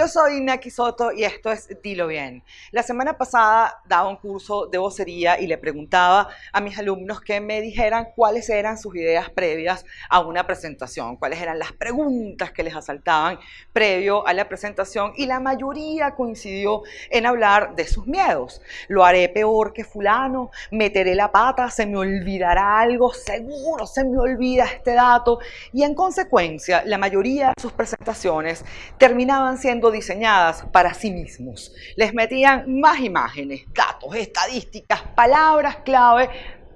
Yo soy Naki Soto y esto es Dilo Bien. La semana pasada daba un curso de vocería y le preguntaba a mis alumnos que me dijeran cuáles eran sus ideas previas a una presentación, cuáles eran las preguntas que les asaltaban previo a la presentación y la mayoría coincidió en hablar de sus miedos. Lo haré peor que fulano, meteré la pata, se me olvidará algo, seguro se me olvida este dato y en consecuencia la mayoría de sus presentaciones terminaban siendo diseñadas para sí mismos. Les metían más imágenes, datos, estadísticas, palabras clave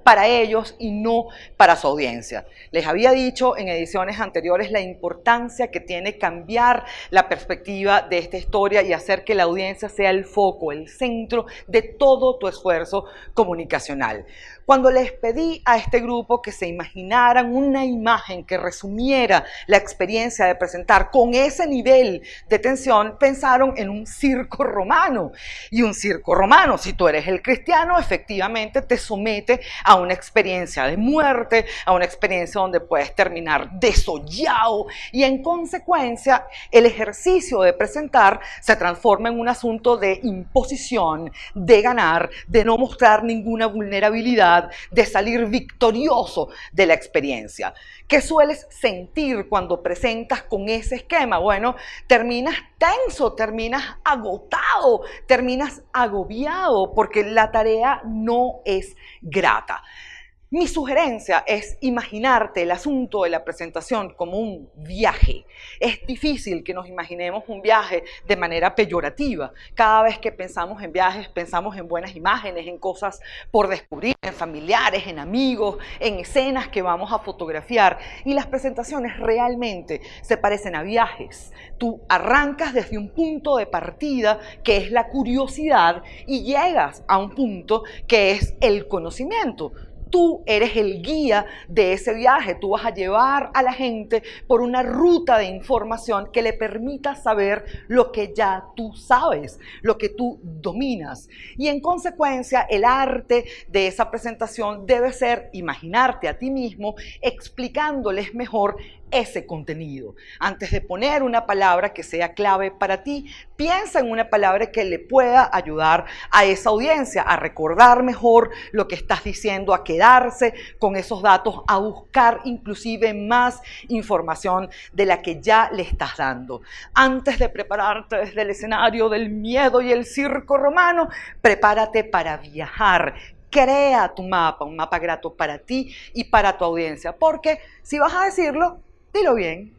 para ellos y no para su audiencia. Les había dicho en ediciones anteriores la importancia que tiene cambiar la perspectiva de esta historia y hacer que la audiencia sea el foco, el centro de todo tu esfuerzo comunicacional. Cuando les pedí a este grupo que se imaginaran una imagen que resumiera la experiencia de presentar con ese nivel de tensión, pensaron en un circo romano. Y un circo romano, si tú eres el cristiano, efectivamente te somete a una experiencia de muerte, a una experiencia donde puedes terminar desollado y en consecuencia el ejercicio de presentar se transforma en un asunto de imposición, de ganar, de no mostrar ninguna vulnerabilidad, de salir victorioso de la experiencia. ¿Qué sueles sentir cuando presentas con ese esquema? Bueno, terminas tenso, terminas agotado, terminas agobiado porque la tarea no es grata. Mi sugerencia es imaginarte el asunto de la presentación como un viaje. Es difícil que nos imaginemos un viaje de manera peyorativa. Cada vez que pensamos en viajes, pensamos en buenas imágenes, en cosas por descubrir, en familiares, en amigos, en escenas que vamos a fotografiar. Y las presentaciones realmente se parecen a viajes. Tú arrancas desde un punto de partida que es la curiosidad y llegas a un punto que es el conocimiento tú eres el guía de ese viaje. Tú vas a llevar a la gente por una ruta de información que le permita saber lo que ya tú sabes, lo que tú dominas. Y en consecuencia, el arte de esa presentación debe ser imaginarte a ti mismo explicándoles mejor ese contenido. Antes de poner una palabra que sea clave para ti, piensa en una palabra que le pueda ayudar a esa audiencia a recordar mejor lo que estás diciendo, a quedarse con esos datos, a buscar inclusive más información de la que ya le estás dando. Antes de prepararte desde el escenario del miedo y el circo romano, prepárate para viajar, crea tu mapa, un mapa grato para ti y para tu audiencia, porque si vas a decirlo, Dilo bien.